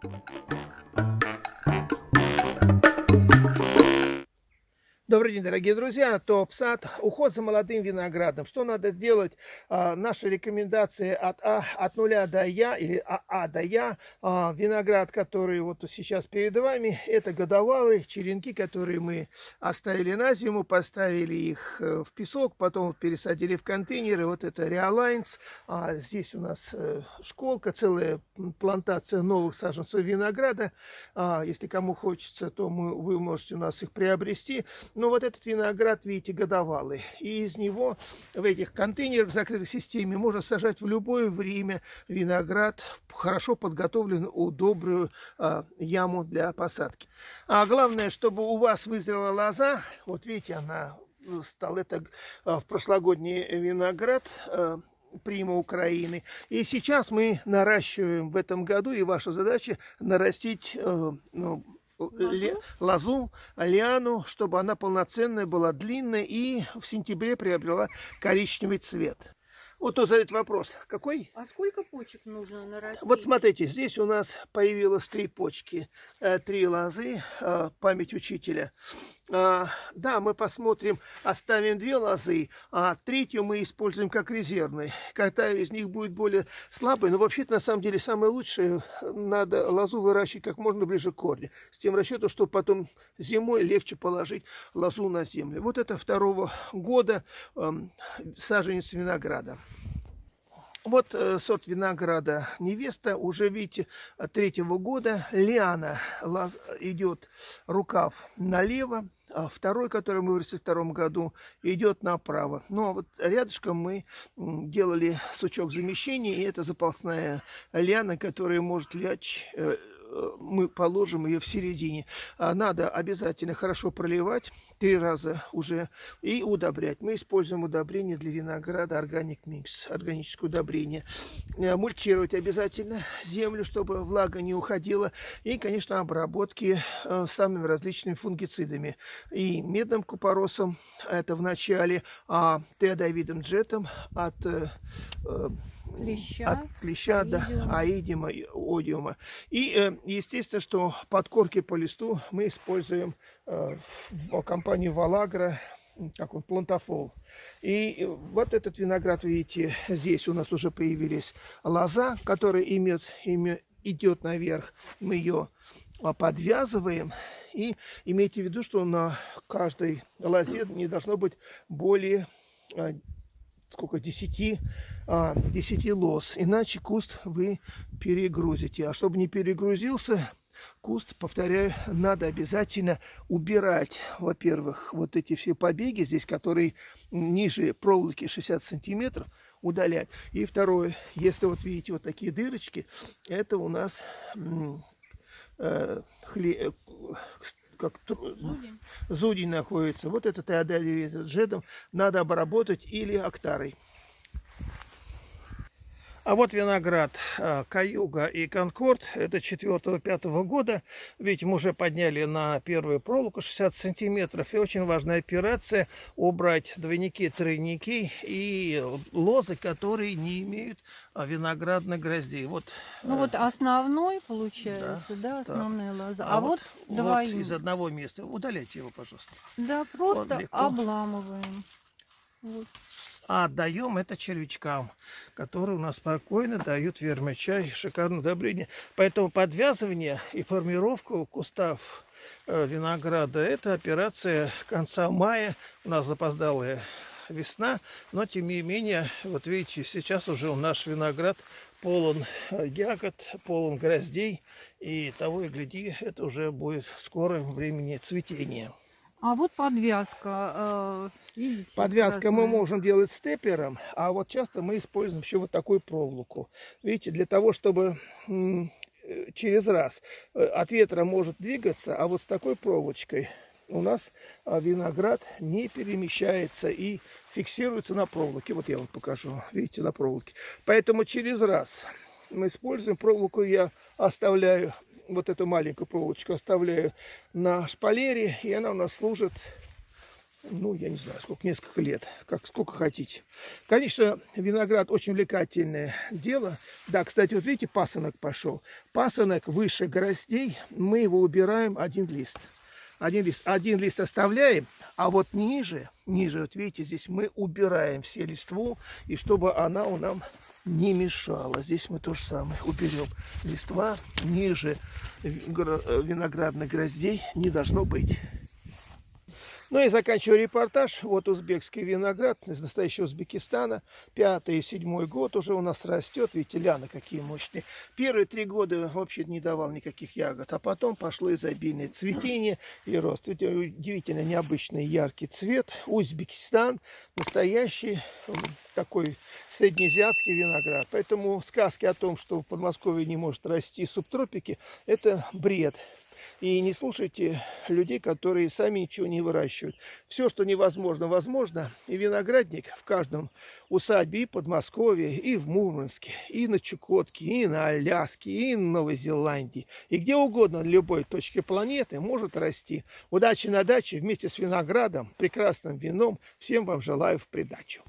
Thank you. Добрый день, дорогие друзья. Топ-сад. Уход за молодым виноградом. Что надо делать? А, наши рекомендации от А, от нуля до Я или АА до Я. А, виноград, который вот сейчас перед вами, это годовалые черенки, которые мы оставили на зиму, поставили их э, в песок, потом пересадили в контейнеры. Вот это Реалайнс. А, здесь у нас э, школка, целая плантация новых саженцев винограда. А, если кому хочется, то мы, вы можете у нас их приобрести. Но вот этот виноград, видите, годовалый. И из него в этих контейнерах в закрытой системе можно сажать в любое время виноград хорошо подготовленную, добрую а, яму для посадки. А главное, чтобы у вас вызрела лоза, вот видите, она стала, это а, в прошлогодний виноград, а, прима Украины. И сейчас мы наращиваем в этом году, и ваша задача нарастить э, ну, лозу? лозу, лиану, чтобы она полноценная была, длинная и в сентябре приобрела коричневый цвет. Вот тут задает вопрос, какой? А сколько почек нужно нарастить? Вот смотрите, здесь у нас появилось три почки, э, три лозы, э, память учителя. А, да, мы посмотрим, оставим две лозы, а третью мы используем как резервный. Когда из них будет более слабый, но вообще-то на самом деле самое лучшее, надо лозу выращивать как можно ближе к корню. С тем расчетом, чтобы потом зимой легче положить лозу на землю. Вот это второго года э, саженец винограда. Вот э, сорт винограда невеста, уже видите, третьего года. Лиана идет рукав налево, а второй, который мы вырастили в втором году, идет направо. Ну, а вот рядышком мы делали сучок замещения, и это запасная лиана, которая может лечь э, Э, мы положим ее в середине. А надо обязательно хорошо проливать три раза уже и удобрять. Мы используем удобрение для винограда Organic Mix, органическое удобрение. Э, мульчировать обязательно землю, чтобы влага не уходила. И, конечно, обработки э, самыми различными фунгицидами. И медным купоросом, это в начале, а теодовидом джетом от клеща, от клеща аидиума. до аидиума, одиума. И э, естественно, что подкорки по листу мы используем э, в компании Валагра, как он, плантофол. И вот этот виноград, видите, здесь у нас уже появились лоза, которая имеет, имеет, идет наверх. Мы ее а, подвязываем. И имейте в виду, что на каждой лозе не должно быть более а, сколько, 10, а, 10 лос. Иначе куст вы перегрузите. А чтобы не перегрузился, куст, повторяю, надо обязательно убирать, во-первых, вот эти все побеги здесь, которые ниже проволоки 60 сантиметров, удалять. И второе, если вот видите вот такие дырочки, это у нас э, хле, как зудень. зудень находится. Вот этот теодолит джедом надо обработать или октарой. А вот виноград а, Каюга и Конкорд. Это 4-5 года. Видите, мы уже подняли на первую проволоку 60 сантиметров. И очень важная операция убрать двойники, тройники и лозы, которые не имеют а, виноградных гроздей. Вот, ну вот э, основной получается, да, да основная так. лоза. А, а вот, вот двоим. Вот из одного места. Удаляйте его, пожалуйста. Да, просто вот обламываем. Вот а отдаем это червячкам, которые у нас спокойно дают вермичай, шикарное удобрение. Поэтому подвязывание и формировку кустов э, винограда – это операция конца мая. У нас запоздалая весна, но тем не менее, вот видите, сейчас уже наш виноград полон э, ягод, полон гроздей, и того и гляди, это уже будет в скором времени цветения. А вот подвязка. Э, видите, Подвязка красная. мы можем делать степлером, а вот часто мы используем еще вот такую проволоку. Видите, для того, чтобы э, через раз э, от ветра может двигаться, а вот с такой проволочкой у нас виноград не перемещается и фиксируется на проволоке. Вот я вам покажу, видите, на проволоке. Поэтому через раз мы используем проволоку, я оставляю вот эту маленькую проволочку оставляю на шпалере, и она у нас служит ну, я не знаю, сколько, несколько лет, как сколько хотите. Конечно, виноград очень увлекательное дело. Да, кстати, вот видите, пасынок пошел. Пасынок выше гроздей, мы его убираем один лист. Один лист, один лист оставляем, а вот ниже, ниже, вот видите, здесь мы убираем все листву, и чтобы она у нам не мешала. Здесь мы то же самое уберем. Листва ниже виноградных гроздей не должно быть. Ну и заканчиваю репортаж. Вот узбекский виноград из настоящего Узбекистана. Пятый и седьмой год уже у нас растет. Видите, ляны какие мощные. Первые три года вообще не давал никаких ягод. А потом пошло изобильное цветение и рост. Видите, удивительно необычный яркий цвет. Узбекистан. Настоящий такой среднеазиатский виноград. Поэтому сказки о том, что в Подмосковье не может расти субтропики, это бред. И не слушайте людей, которые сами ничего не выращивают. Все, что невозможно, возможно. И виноградник в каждом усадьбе и Подмосковье, и в Мурманске, и на Чукотке, и на Аляске, и на Новой Зеландии. И где угодно, на любой точке планеты может расти. Удачи на даче вместе с виноградом, прекрасным вином. Всем вам желаю в придачу.